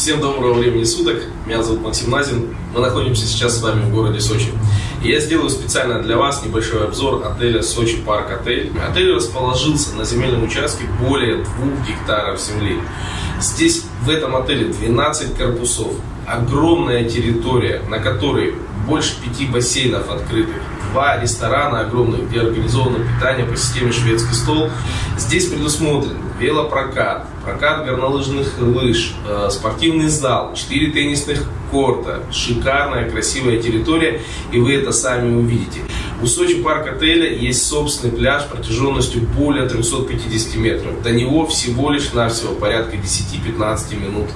Всем доброго времени суток, меня зовут Максим Назин, мы находимся сейчас с вами в городе Сочи. И я сделаю специально для вас небольшой обзор отеля Сочи Парк Отель. Отель расположился на земельном участке более двух гектаров земли. Здесь в этом отеле 12 корпусов, огромная территория, на которой больше пяти бассейнов открытых, два ресторана огромных, где организовано питание по системе шведский стол. Здесь предусмотрен велопрокат, прокат горнолыжных лыж, э, спортивный зал, 4 теннисных корта, шикарная, красивая территория, и вы это сами увидите. У Сочи парк отеля есть собственный пляж протяженностью более 350 метров. До него всего лишь навсего порядка 10-15 минут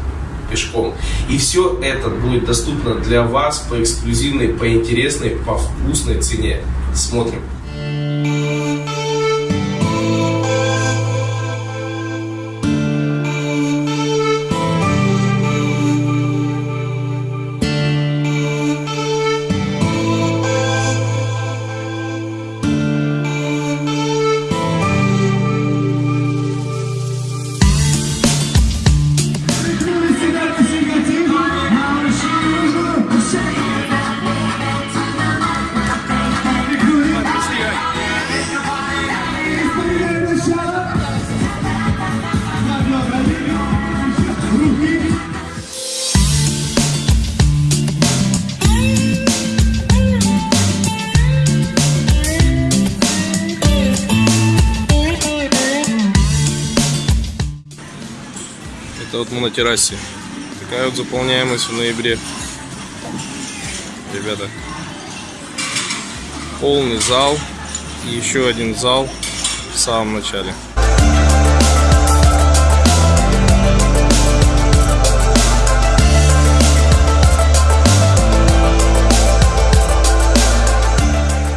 пешком. И все это будет доступно для вас по эксклюзивной, по интересной, по вкусной цене. Смотрим. Это вот мы на террасе. Такая вот заполняемость в ноябре. Ребята. Полный зал. И еще один зал в самом начале.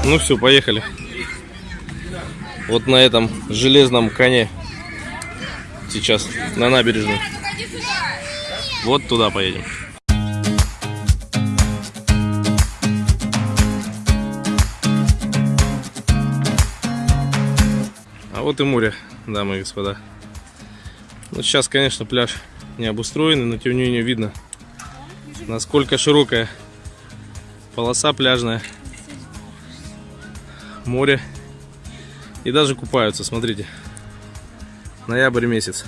Ну все, поехали. Вот на этом железном коне сейчас на набережную. Вот туда поедем. А вот и море, дамы и господа. Ну, сейчас, конечно, пляж не обустроенный, но тем не менее видно, насколько широкая полоса пляжная. Море. И даже купаются, смотрите. Ноябрь месяц.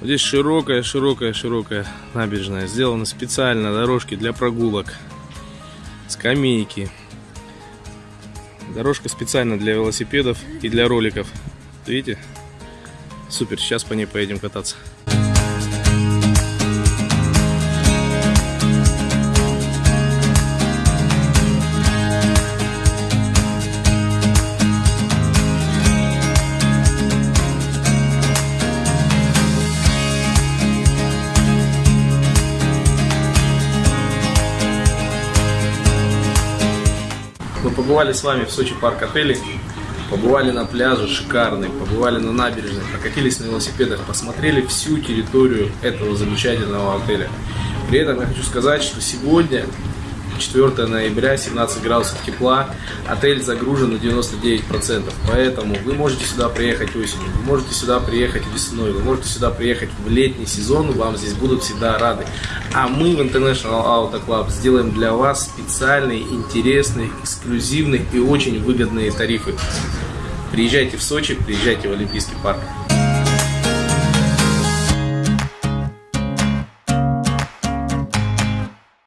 Здесь широкая, широкая, широкая набережная. Сделаны специально дорожки для прогулок. Скамейки. Дорожка специально для велосипедов и для роликов. Видите? Супер, сейчас по ней поедем кататься. Мы побывали с вами в Сочи парк отеле, побывали на пляже шикарный, побывали на набережной, прокатились на велосипедах, посмотрели всю территорию этого замечательного отеля. При этом я хочу сказать, что сегодня 4 ноября, 17 градусов тепла, отель загружен на 99%, поэтому вы можете сюда приехать осенью, вы можете сюда приехать весной, вы можете сюда приехать в летний сезон, вам здесь будут всегда рады. А мы в International Auto Club сделаем для вас специальные, интересные, эксклюзивные и очень выгодные тарифы. Приезжайте в Сочи, приезжайте в Олимпийский парк.